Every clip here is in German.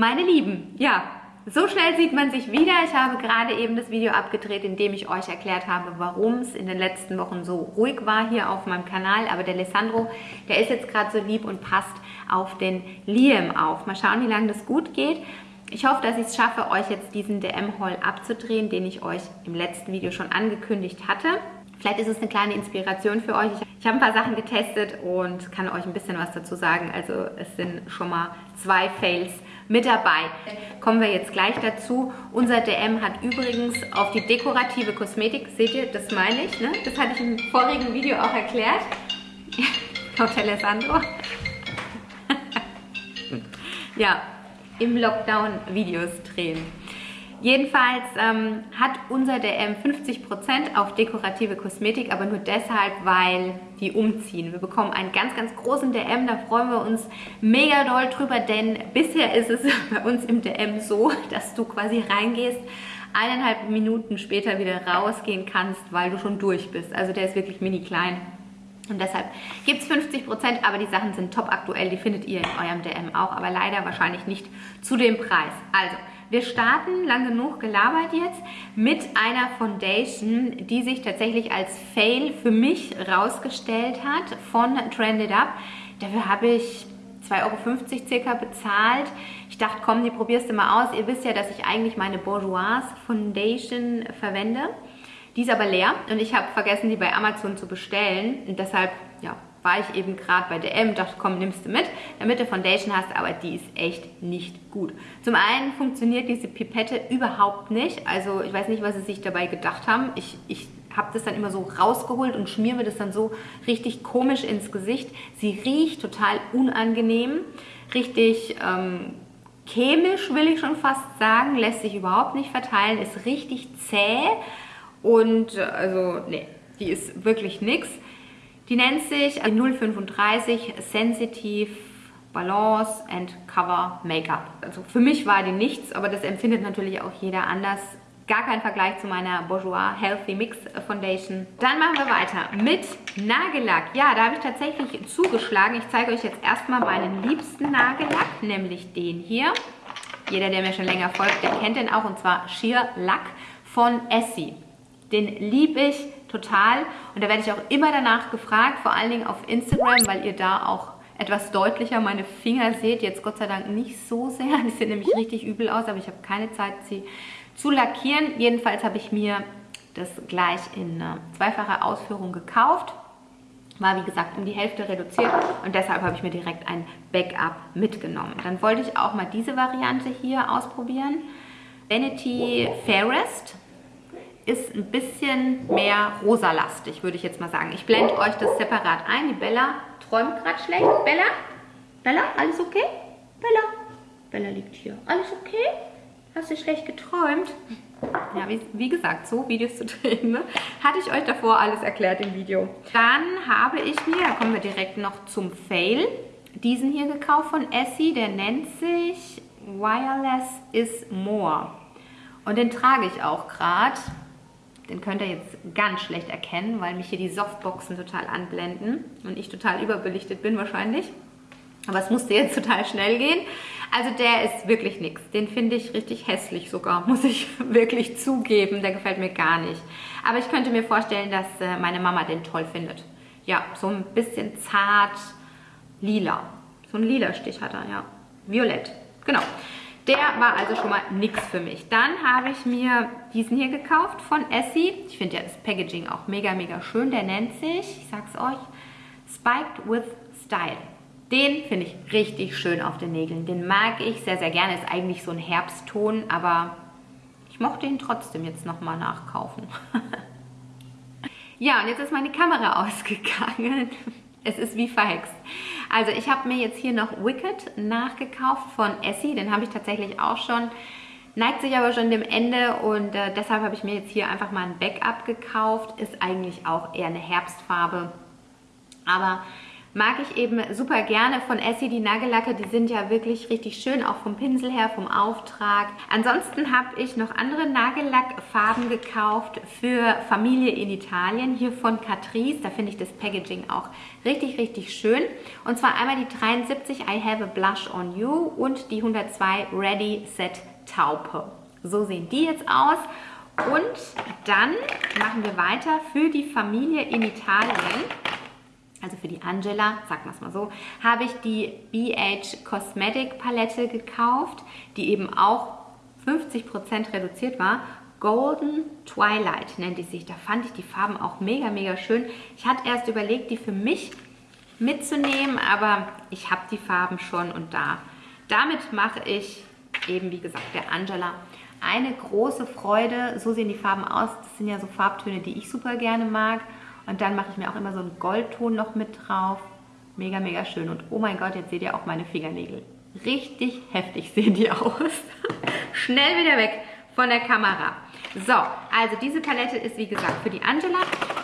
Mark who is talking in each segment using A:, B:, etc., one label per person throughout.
A: Meine Lieben, ja, so schnell sieht man sich wieder. Ich habe gerade eben das Video abgedreht, in dem ich euch erklärt habe, warum es in den letzten Wochen so ruhig war hier auf meinem Kanal. Aber der Alessandro, der ist jetzt gerade so lieb und passt auf den Liam auf. Mal schauen, wie lange das gut geht. Ich hoffe, dass ich es schaffe, euch jetzt diesen DM-Haul abzudrehen, den ich euch im letzten Video schon angekündigt hatte. Vielleicht ist es eine kleine Inspiration für euch. Ich habe ein paar Sachen getestet und kann euch ein bisschen was dazu sagen. Also es sind schon mal zwei Fails mit dabei. Kommen wir jetzt gleich dazu. Unser DM hat übrigens auf die dekorative Kosmetik, seht ihr, das meine ich, ne? das hatte ich im vorigen Video auch erklärt. Hotel Alessandro. ja, im Lockdown Videos drehen. Jedenfalls ähm, hat unser DM 50% auf dekorative Kosmetik, aber nur deshalb, weil die umziehen. Wir bekommen einen ganz, ganz großen DM, da freuen wir uns mega doll drüber, denn bisher ist es bei uns im DM so, dass du quasi reingehst, eineinhalb Minuten später wieder rausgehen kannst, weil du schon durch bist. Also der ist wirklich mini klein. Und deshalb gibt es 50%, aber die Sachen sind top aktuell, die findet ihr in eurem DM auch, aber leider wahrscheinlich nicht zu dem Preis. Also, wir starten, lang genug gelabert jetzt, mit einer Foundation, die sich tatsächlich als Fail für mich rausgestellt hat von Trended Up. Dafür habe ich 2,50 Euro circa bezahlt. Ich dachte, komm, die probierst du mal aus. Ihr wisst ja, dass ich eigentlich meine Bourgeois Foundation verwende. Die ist aber leer und ich habe vergessen, die bei Amazon zu bestellen. Und deshalb, ja, war ich eben gerade bei DM, dachte, komm, nimmst du mit, damit du Foundation hast, aber die ist echt nicht gut. Zum einen funktioniert diese Pipette überhaupt nicht, also ich weiß nicht, was sie sich dabei gedacht haben. Ich, ich habe das dann immer so rausgeholt und schmier mir das dann so richtig komisch ins Gesicht. Sie riecht total unangenehm, richtig ähm, chemisch will ich schon fast sagen, lässt sich überhaupt nicht verteilen, ist richtig zäh und äh, also nee, die ist wirklich nix. Die nennt sich 035 Sensitive Balance and Cover Make-up. Also für mich war die nichts, aber das empfindet natürlich auch jeder anders. Gar kein Vergleich zu meiner Bourjois Healthy Mix Foundation. Dann machen wir weiter mit Nagellack. Ja, da habe ich tatsächlich zugeschlagen. Ich zeige euch jetzt erstmal meinen liebsten Nagellack, nämlich den hier. Jeder, der mir schon länger folgt, der kennt den auch und zwar Sheer Lack von Essie. Den liebe ich total und da werde ich auch immer danach gefragt, vor allen Dingen auf Instagram, weil ihr da auch etwas deutlicher meine Finger seht. Jetzt Gott sei Dank nicht so sehr, die sehen nämlich richtig übel aus, aber ich habe keine Zeit, sie zu lackieren. Jedenfalls habe ich mir das gleich in zweifacher Ausführung gekauft. War wie gesagt um die Hälfte reduziert und deshalb habe ich mir direkt ein Backup mitgenommen. Dann wollte ich auch mal diese Variante hier ausprobieren. Vanity Fairest ist ein bisschen mehr rosalastig, würde ich jetzt mal sagen. Ich blende euch das separat ein. Die Bella träumt gerade schlecht. Bella? Bella, alles okay? Bella? Bella liegt hier. Alles okay? Hast du schlecht geträumt? Ja, wie, wie, gesagt, so Videos zu drehen, ne? hatte ich euch davor alles erklärt im Video. Dann habe ich mir, da kommen wir direkt noch zum Fail, diesen hier gekauft von Essie. Der nennt sich Wireless is More. Und den trage ich auch gerade. Den könnt ihr jetzt ganz schlecht erkennen, weil mich hier die Softboxen total anblenden und ich total überbelichtet bin wahrscheinlich. Aber es musste jetzt total schnell gehen. Also der ist wirklich nichts. Den finde ich richtig hässlich sogar, muss ich wirklich zugeben. Der gefällt mir gar nicht. Aber ich könnte mir vorstellen, dass äh, meine Mama den toll findet. Ja, so ein bisschen zart lila. So ein lila Stich hat er, ja. Violett, genau. Der war also schon mal nichts für mich. Dann habe ich mir diesen hier gekauft von Essie. Ich finde ja das Packaging auch mega, mega schön. Der nennt sich, ich sag's euch, Spiked with Style. Den finde ich richtig schön auf den Nägeln. Den mag ich sehr, sehr gerne. Ist eigentlich so ein Herbstton, aber ich mochte ihn trotzdem jetzt nochmal nachkaufen. ja, und jetzt ist meine Kamera ausgegangen. Es ist wie verhext. Also ich habe mir jetzt hier noch Wicked nachgekauft von Essie. Den habe ich tatsächlich auch schon. Neigt sich aber schon dem Ende und äh, deshalb habe ich mir jetzt hier einfach mal ein Backup gekauft. Ist eigentlich auch eher eine Herbstfarbe. Aber mag ich eben super gerne von Essie die Nagellacke. Die sind ja wirklich richtig schön, auch vom Pinsel her, vom Auftrag. Ansonsten habe ich noch andere Nagellackfarben gekauft für Familie in Italien. Hier von Catrice. Da finde ich das Packaging auch richtig, richtig schön. Und zwar einmal die 73 I Have a Blush on You und die 102 Ready Set Taupe. So sehen die jetzt aus. Und dann machen wir weiter für die Familie in Italien also für die Angela, sagen wir es mal so, habe ich die BH Cosmetic Palette gekauft, die eben auch 50% reduziert war. Golden Twilight nennt die sich. Da fand ich die Farben auch mega, mega schön. Ich hatte erst überlegt, die für mich mitzunehmen, aber ich habe die Farben schon und da. Damit mache ich eben, wie gesagt, der Angela eine große Freude. So sehen die Farben aus. Das sind ja so Farbtöne, die ich super gerne mag. Und dann mache ich mir auch immer so einen Goldton noch mit drauf. Mega, mega schön. Und oh mein Gott, jetzt seht ihr auch meine Fingernägel. Richtig heftig sehen die aus. Schnell wieder weg von der Kamera. So, also diese Palette ist wie gesagt für die Angela.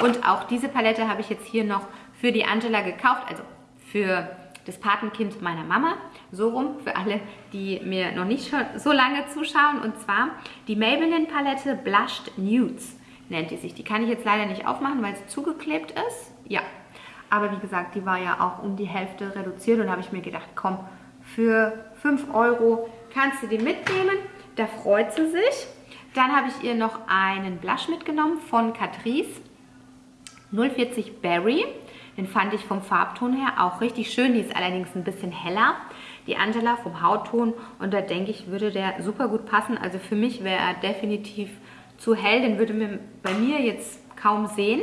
A: Und auch diese Palette habe ich jetzt hier noch für die Angela gekauft. Also für das Patenkind meiner Mama. So rum, für alle, die mir noch nicht so lange zuschauen. Und zwar die Maybelline Palette Blushed Nudes nennt die sich. Die kann ich jetzt leider nicht aufmachen, weil sie zugeklebt ist. Ja, aber wie gesagt, die war ja auch um die Hälfte reduziert und habe ich mir gedacht, komm, für 5 Euro kannst du die mitnehmen. Da freut sie sich. Dann habe ich ihr noch einen Blush mitgenommen von Catrice 040 Berry. Den fand ich vom Farbton her auch richtig schön. Die ist allerdings ein bisschen heller. Die Angela vom Hautton und da denke ich, würde der super gut passen. Also für mich wäre er definitiv zu hell, den würde man bei mir jetzt kaum sehen.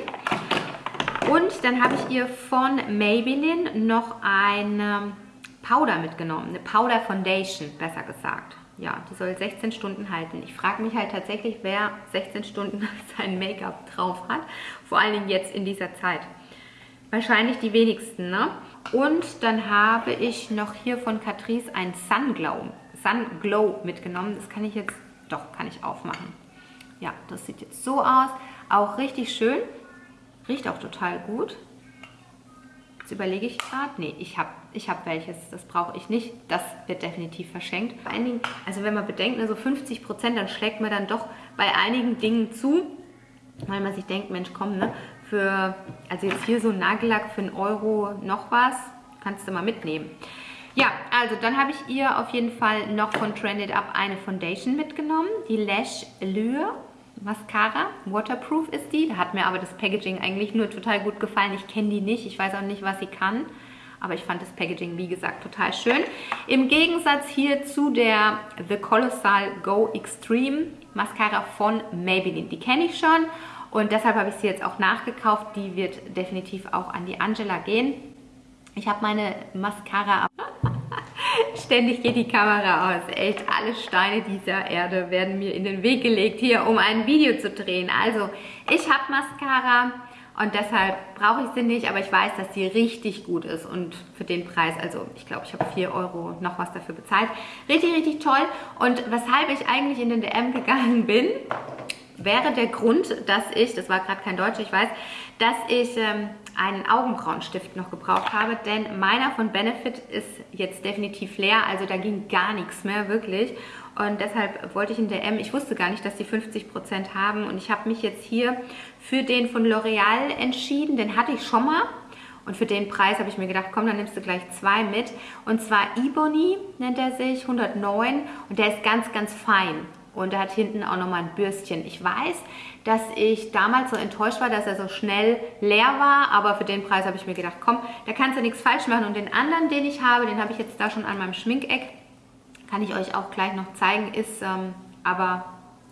A: Und dann habe ich ihr von Maybelline noch eine Powder mitgenommen, eine Powder Foundation, besser gesagt. Ja, die soll 16 Stunden halten. Ich frage mich halt tatsächlich, wer 16 Stunden sein Make-up drauf hat. Vor allen Dingen jetzt in dieser Zeit. Wahrscheinlich die wenigsten, ne? Und dann habe ich noch hier von Catrice ein Sunglow, Sunglow mitgenommen. Das kann ich jetzt, doch, kann ich aufmachen. Ja, das sieht jetzt so aus. Auch richtig schön. Riecht auch total gut. Jetzt überlege ich gerade. Nee, ich habe ich hab welches. Das brauche ich nicht. Das wird definitiv verschenkt. Allen Dingen, also wenn man bedenkt, ne, so 50 Prozent, dann schlägt man dann doch bei einigen Dingen zu. Weil man sich denkt, Mensch, komm, ne, für, also jetzt hier so ein Nagellack für einen Euro noch was, kannst du mal mitnehmen. Ja, also dann habe ich ihr auf jeden Fall noch von Trended Up eine Foundation mitgenommen. Die Lash Allure Mascara. Waterproof ist die. Da hat mir aber das Packaging eigentlich nur total gut gefallen. Ich kenne die nicht. Ich weiß auch nicht, was sie kann. Aber ich fand das Packaging, wie gesagt, total schön. Im Gegensatz hier zu der The Colossal Go Extreme Mascara von Maybelline. Die kenne ich schon und deshalb habe ich sie jetzt auch nachgekauft. Die wird definitiv auch an die Angela gehen. Ich habe meine Mascara Ständig geht die Kamera aus. Echt, alle Steine dieser Erde werden mir in den Weg gelegt, hier um ein Video zu drehen. Also, ich habe Mascara und deshalb brauche ich sie nicht, aber ich weiß, dass sie richtig gut ist und für den Preis, also ich glaube, ich habe 4 Euro noch was dafür bezahlt. Richtig, richtig toll und weshalb ich eigentlich in den DM gegangen bin, wäre der Grund, dass ich, das war gerade kein Deutsch, ich weiß, dass ich ähm, einen Augenbrauenstift noch gebraucht habe, denn meiner von Benefit ist jetzt definitiv leer, also da ging gar nichts mehr, wirklich. Und deshalb wollte ich in DM, ich wusste gar nicht, dass die 50% haben und ich habe mich jetzt hier für den von L'Oreal entschieden, den hatte ich schon mal. Und für den Preis habe ich mir gedacht, komm, dann nimmst du gleich zwei mit. Und zwar Ebony nennt er sich, 109 und der ist ganz, ganz fein. Und er hat hinten auch nochmal ein Bürstchen. Ich weiß, dass ich damals so enttäuscht war, dass er so schnell leer war, aber für den Preis habe ich mir gedacht, komm, da kannst du nichts falsch machen. Und den anderen, den ich habe, den habe ich jetzt da schon an meinem Schminkeck, kann ich euch auch gleich noch zeigen, ist ähm, aber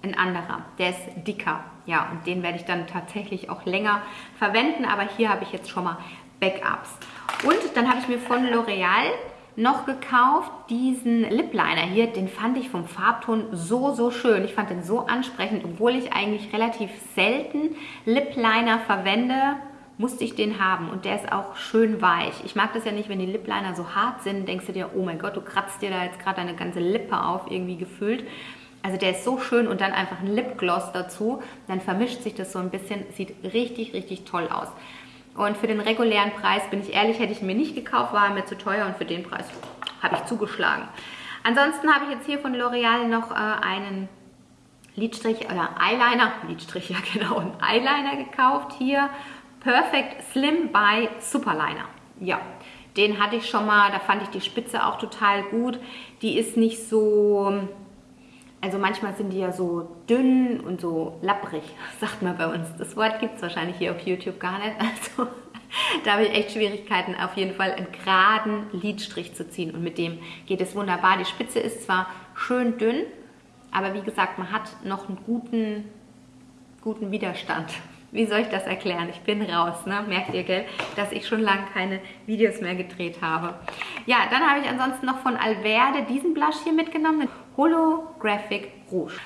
A: ein anderer. Der ist dicker. Ja, und den werde ich dann tatsächlich auch länger verwenden, aber hier habe ich jetzt schon mal Backups. Und dann habe ich mir von L'Oreal noch gekauft, diesen Lip Liner hier, den fand ich vom Farbton so, so schön. Ich fand den so ansprechend, obwohl ich eigentlich relativ selten Lip Liner verwende, musste ich den haben und der ist auch schön weich. Ich mag das ja nicht, wenn die Lip Liner so hart sind, denkst du dir, oh mein Gott, du kratzt dir da jetzt gerade eine ganze Lippe auf, irgendwie gefühlt. Also der ist so schön und dann einfach ein Lipgloss dazu, dann vermischt sich das so ein bisschen, sieht richtig, richtig toll aus. Und für den regulären Preis, bin ich ehrlich, hätte ich mir nicht gekauft, war mir zu teuer und für den Preis habe ich zugeschlagen. Ansonsten habe ich jetzt hier von L'Oreal noch äh, einen Lidstrich oder Eyeliner, Lidstrich, ja genau, einen Eyeliner gekauft. Hier Perfect Slim by Superliner. Ja, den hatte ich schon mal, da fand ich die Spitze auch total gut. Die ist nicht so, also manchmal sind die ja so dünn und so lapprig, sagt man bei uns. Das Wort gibt es wahrscheinlich hier auf YouTube gar nicht. Also da habe ich echt Schwierigkeiten, auf jeden Fall einen geraden Lidstrich zu ziehen. Und mit dem geht es wunderbar. Die Spitze ist zwar schön dünn, aber wie gesagt, man hat noch einen guten, guten Widerstand. Wie soll ich das erklären? Ich bin raus, ne? merkt ihr, gell? dass ich schon lange keine Videos mehr gedreht habe. Ja, dann habe ich ansonsten noch von Alverde diesen Blush hier mitgenommen, Holographic Rouge.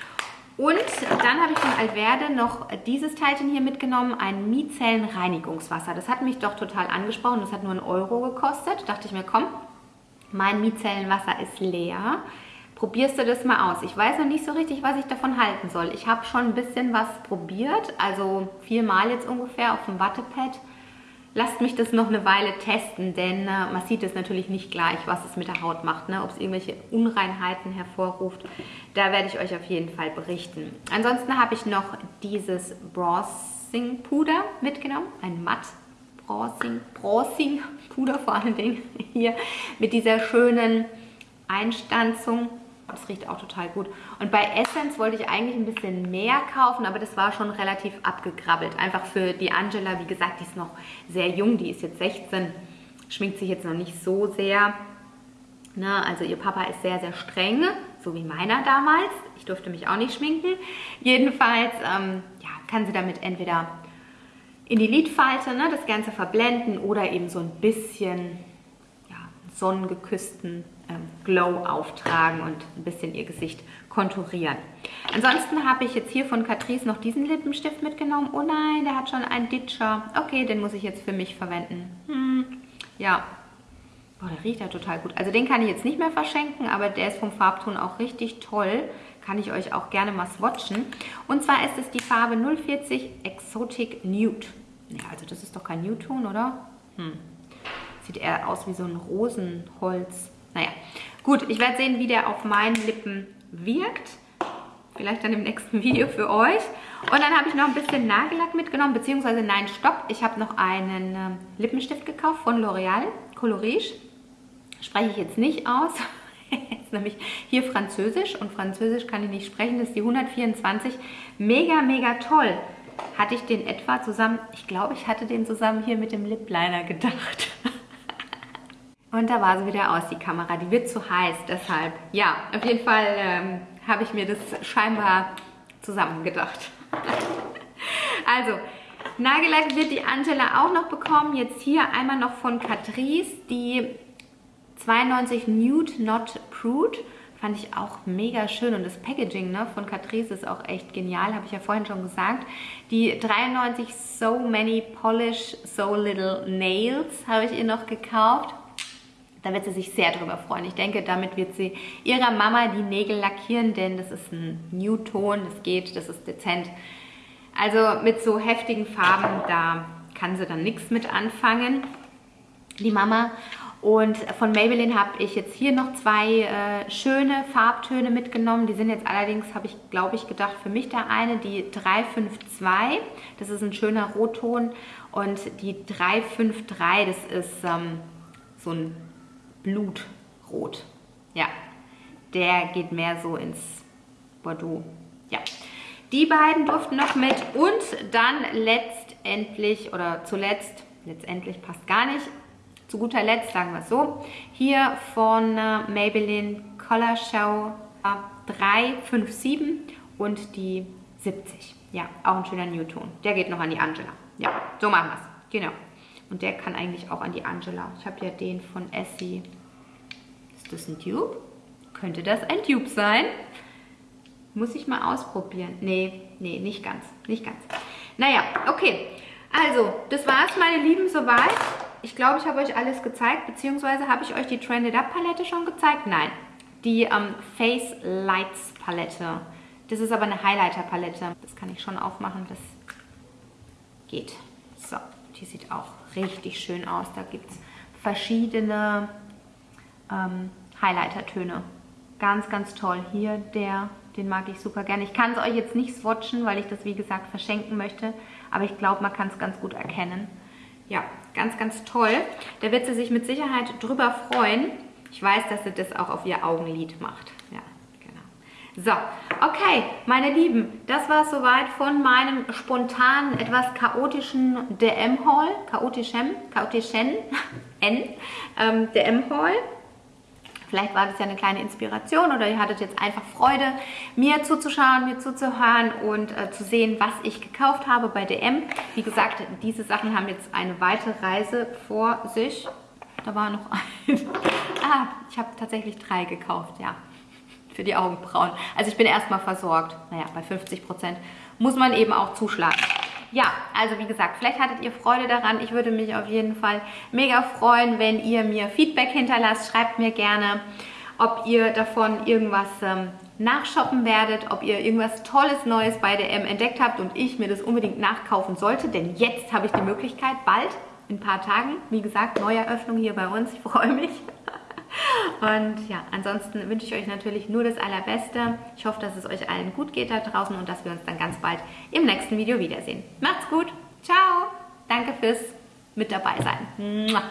A: Und dann habe ich von Alverde noch dieses Teilchen hier mitgenommen, ein Micellenreinigungswasser. Das hat mich doch total angesprochen, das hat nur einen Euro gekostet. Da dachte ich mir, komm, mein Micellenwasser ist leer probierst du das mal aus. Ich weiß noch nicht so richtig, was ich davon halten soll. Ich habe schon ein bisschen was probiert, also viermal jetzt ungefähr auf dem Wattepad. Lasst mich das noch eine Weile testen, denn äh, man sieht es natürlich nicht gleich, was es mit der Haut macht, ne? ob es irgendwelche Unreinheiten hervorruft. Da werde ich euch auf jeden Fall berichten. Ansonsten habe ich noch dieses Bronzing Puder mitgenommen, ein matt Bronzing, Bronzing Puder vor allen Dingen hier mit dieser schönen Einstanzung das riecht auch total gut. Und bei Essence wollte ich eigentlich ein bisschen mehr kaufen, aber das war schon relativ abgegrabbelt. Einfach für die Angela, wie gesagt, die ist noch sehr jung, die ist jetzt 16, schminkt sich jetzt noch nicht so sehr. Ne? Also ihr Papa ist sehr, sehr streng, so wie meiner damals. Ich durfte mich auch nicht schminken. Jedenfalls ähm, ja, kann sie damit entweder in die Lidfalte ne, das Ganze verblenden oder eben so ein bisschen ja, sonnengeküssten Glow auftragen und ein bisschen ihr Gesicht konturieren. Ansonsten habe ich jetzt hier von Catrice noch diesen Lippenstift mitgenommen. Oh nein, der hat schon einen Ditcher. Okay, den muss ich jetzt für mich verwenden. Hm, ja. Boah, der riecht ja total gut. Also den kann ich jetzt nicht mehr verschenken, aber der ist vom Farbton auch richtig toll. Kann ich euch auch gerne mal swatchen. Und zwar ist es die Farbe 040 Exotic Nude. Ja, also das ist doch kein Nude-Ton, oder? Hm. Sieht eher aus wie so ein Rosenholz. Naja, gut, ich werde sehen, wie der auf meinen Lippen wirkt. Vielleicht dann im nächsten Video für euch. Und dann habe ich noch ein bisschen Nagellack mitgenommen, beziehungsweise nein, stopp. Ich habe noch einen äh, Lippenstift gekauft von L'Oreal, Colorige. Spreche ich jetzt nicht aus. ist nämlich hier Französisch und Französisch kann ich nicht sprechen. Das ist die 124. Mega, mega toll. Hatte ich den etwa zusammen, ich glaube, ich hatte den zusammen hier mit dem Lip Liner gedacht. Und da war sie wieder aus, die Kamera. Die wird zu heiß, deshalb. Ja, auf jeden Fall ähm, habe ich mir das scheinbar zusammengedacht. also, Nagellack wird die Angela auch noch bekommen. Jetzt hier einmal noch von Catrice, die 92 Nude Not Prude. Fand ich auch mega schön. Und das Packaging ne, von Catrice ist auch echt genial, habe ich ja vorhin schon gesagt. Die 93 So Many Polish So Little Nails habe ich ihr noch gekauft. Da wird sie sich sehr drüber freuen. Ich denke, damit wird sie ihrer Mama die Nägel lackieren, denn das ist ein New-Ton, das geht, das ist dezent. Also mit so heftigen Farben, da kann sie dann nichts mit anfangen, die Mama. Und von Maybelline habe ich jetzt hier noch zwei äh, schöne Farbtöne mitgenommen. Die sind jetzt allerdings, habe ich glaube ich gedacht, für mich der eine, die 352. Das ist ein schöner Rotton. Und die 353, das ist ähm, so ein Blutrot. Ja, der geht mehr so ins Bordeaux. Ja, die beiden durften noch mit und dann letztendlich oder zuletzt, letztendlich passt gar nicht, zu guter Letzt sagen wir es so, hier von äh, Maybelline Color Show 357 und die 70. Ja, auch ein schöner Newton. Der geht noch an die Angela. Ja, so machen wir es. Genau. Und der kann eigentlich auch an die Angela. Ich habe ja den von Essie. Ist das ein Tube? Könnte das ein Tube sein? Muss ich mal ausprobieren. Nee, nee, nicht ganz. Nicht ganz. Naja, okay. Also, das war's, meine Lieben, soweit. Ich glaube, ich habe euch alles gezeigt, beziehungsweise habe ich euch die Trended Up Palette schon gezeigt? Nein. Die ähm, Face Lights Palette. Das ist aber eine Highlighter Palette. Das kann ich schon aufmachen, das geht. So, Die sieht auch richtig schön aus. Da gibt es verschiedene ähm, Highlighter-Töne. Ganz, ganz toll. Hier der, den mag ich super gerne. Ich kann es euch jetzt nicht swatchen, weil ich das wie gesagt verschenken möchte. Aber ich glaube, man kann es ganz gut erkennen. Ja, ganz, ganz toll. Da wird sie sich mit Sicherheit drüber freuen. Ich weiß, dass sie das auch auf ihr Augenlid macht. So, okay, meine Lieben, das war es soweit von meinem spontanen, etwas chaotischen DM-Haul. Chaotischem, chaotischen, N, ähm, DM-Haul. Vielleicht war das ja eine kleine Inspiration oder ihr hattet jetzt einfach Freude, mir zuzuschauen, mir zuzuhören und äh, zu sehen, was ich gekauft habe bei DM. Wie gesagt, diese Sachen haben jetzt eine weitere Reise vor sich. Da war noch ein. ah, ich habe tatsächlich drei gekauft, ja. Für die Augenbrauen. Also ich bin erstmal versorgt. Naja, bei 50 Prozent muss man eben auch zuschlagen ja, also wie gesagt, vielleicht hattet ihr Freude daran. Ich würde mich auf jeden Fall mega freuen, wenn ihr mir Feedback hinterlasst. Schreibt mir gerne, ob ihr davon irgendwas ähm, nachshoppen werdet, ob ihr irgendwas Tolles Neues bei der M entdeckt habt und ich mir das unbedingt nachkaufen sollte, denn jetzt habe ich die Möglichkeit, bald, in ein paar Tagen, wie gesagt, Neueröffnung hier bei uns, ich freue mich. Und ja, ansonsten wünsche ich euch natürlich nur das Allerbeste. Ich hoffe, dass es euch allen gut geht da draußen und dass wir uns dann ganz bald im nächsten Video wiedersehen. Macht's gut. Ciao. Danke fürs mit dabei sein.